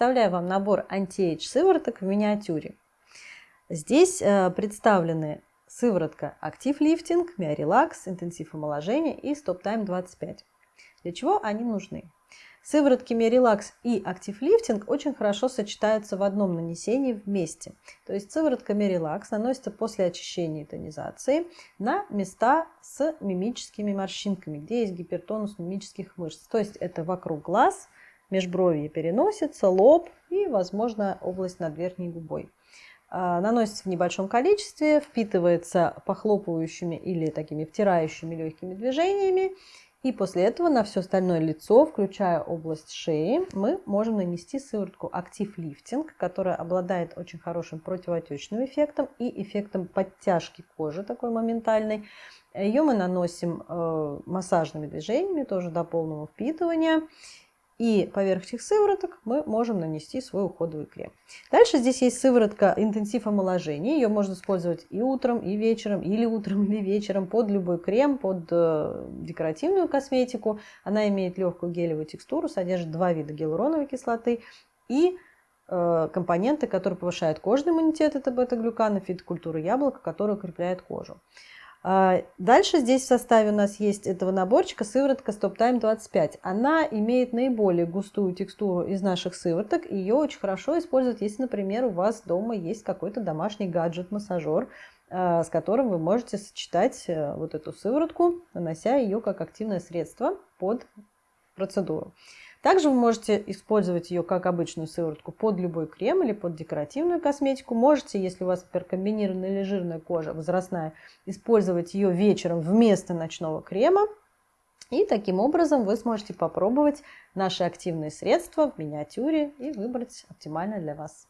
представляю вам набор anti-age сывороток в миниатюре. Здесь э, представлены сыворотка Active Lifting, Миорелакс, Интенсив омоложения и Stop Time 25. Для чего они нужны? Сыворотки Миорелакс и Active Lifting очень хорошо сочетаются в одном нанесении вместе. То есть сыворотка Миорелакс наносится после очищения и тонизации на места с мимическими морщинками, где есть гипертонус мимических мышц. То есть это вокруг глаз, межбровье переносится, лоб и, возможно, область над верхней губой. А, наносится в небольшом количестве, впитывается похлопывающими или такими втирающими легкими движениями. И после этого на все остальное лицо, включая область шеи, мы можем нанести сыворотку Active Lifting, которая обладает очень хорошим противоотечным эффектом и эффектом подтяжки кожи такой моментальной. Ее мы наносим э, массажными движениями, тоже до полного впитывания. И поверх этих сывороток мы можем нанести свой уходовый крем. Дальше здесь есть сыворотка интенсив омоложения. Ее можно использовать и утром, и вечером, или утром, или вечером под любой крем, под э, декоративную косметику. Она имеет легкую гелевую текстуру, содержит два вида гиалуроновой кислоты и э, компоненты, которые повышают кожный иммунитет, это бета-глюканы, фитокультура яблока, которая укрепляет кожу. А, дальше здесь в составе у нас есть этого наборчика сыворотка Stop Time 25. Она имеет наиболее густую текстуру из наших сывороток. Ее очень хорошо использовать, если, например, у вас дома есть какой-то домашний гаджет-массажер, а, с которым вы можете сочетать э, вот эту сыворотку, нанося ее как активное средство под процедуру. Также вы можете использовать ее как обычную сыворотку под любой крем или под декоративную косметику. Можете, если у вас, например, комбинированная или жирная кожа, возрастная, использовать ее вечером вместо ночного крема. И таким образом вы сможете попробовать наши активные средства в миниатюре и выбрать оптимальное для вас.